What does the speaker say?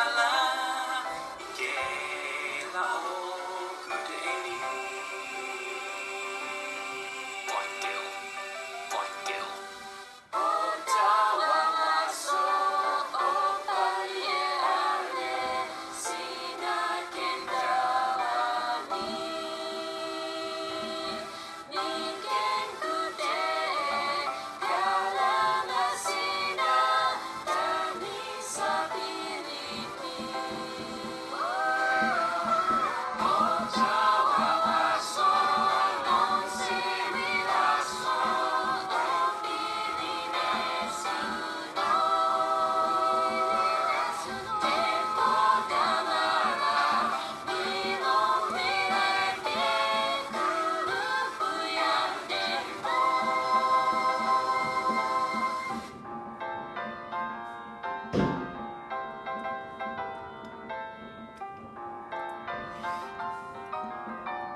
ala Ikela